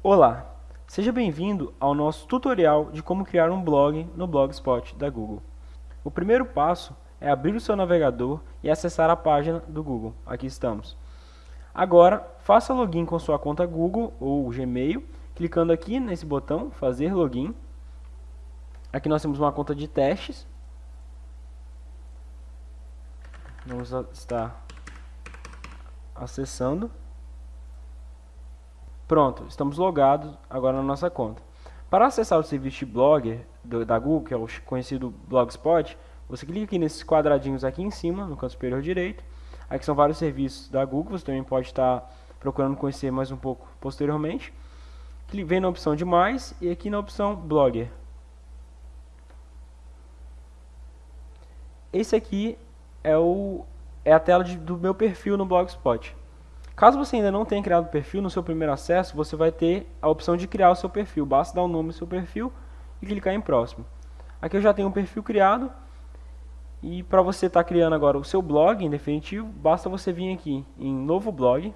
Olá, seja bem-vindo ao nosso tutorial de como criar um blog no Blogspot da Google. O primeiro passo é abrir o seu navegador e acessar a página do Google. Aqui estamos. Agora, faça login com sua conta Google ou Gmail, clicando aqui nesse botão, fazer login. Aqui nós temos uma conta de testes. Vamos estar acessando. Pronto, estamos logados agora na nossa conta. Para acessar o serviço Blogger do, da Google, que é o conhecido Blogspot, você clica aqui nesses quadradinhos aqui em cima, no canto superior direito. Aqui são vários serviços da Google, você também pode estar procurando conhecer mais um pouco posteriormente. Vem na opção de mais e aqui na opção Blogger. Esse aqui é, o, é a tela de, do meu perfil no Blogspot. Caso você ainda não tenha criado perfil, no seu primeiro acesso você vai ter a opção de criar o seu perfil. Basta dar o nome do seu perfil e clicar em próximo. Aqui eu já tenho um perfil criado e para você estar tá criando agora o seu blog em definitivo, basta você vir aqui em novo blog.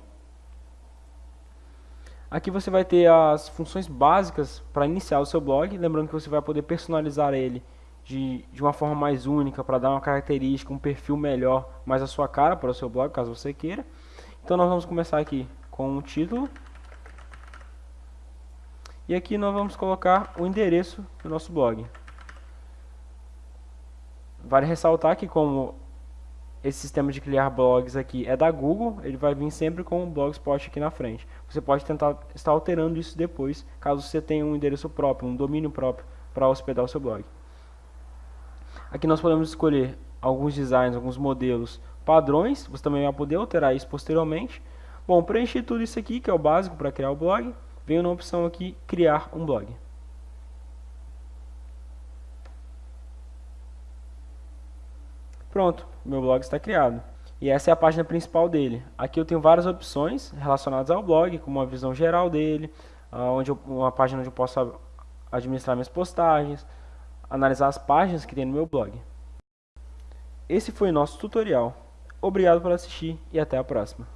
Aqui você vai ter as funções básicas para iniciar o seu blog, lembrando que você vai poder personalizar ele de, de uma forma mais única para dar uma característica, um perfil melhor, mais a sua cara para o seu blog, caso você queira. Então nós vamos começar aqui com o título. E aqui nós vamos colocar o endereço do nosso blog. Vale ressaltar que como esse sistema de criar blogs aqui é da Google, ele vai vir sempre com o Blogspot aqui na frente. Você pode tentar estar alterando isso depois, caso você tenha um endereço próprio, um domínio próprio para hospedar o seu blog. Aqui nós podemos escolher alguns designs, alguns modelos padrões, você também vai poder alterar isso posteriormente. Bom, preencher tudo isso aqui, que é o básico para criar o blog, venho na opção aqui, criar um blog. Pronto, meu blog está criado. E essa é a página principal dele. Aqui eu tenho várias opções relacionadas ao blog, como uma visão geral dele, onde eu, uma página onde eu posso administrar minhas postagens, analisar as páginas que tem no meu blog. Esse foi o nosso tutorial. Obrigado por assistir e até a próxima.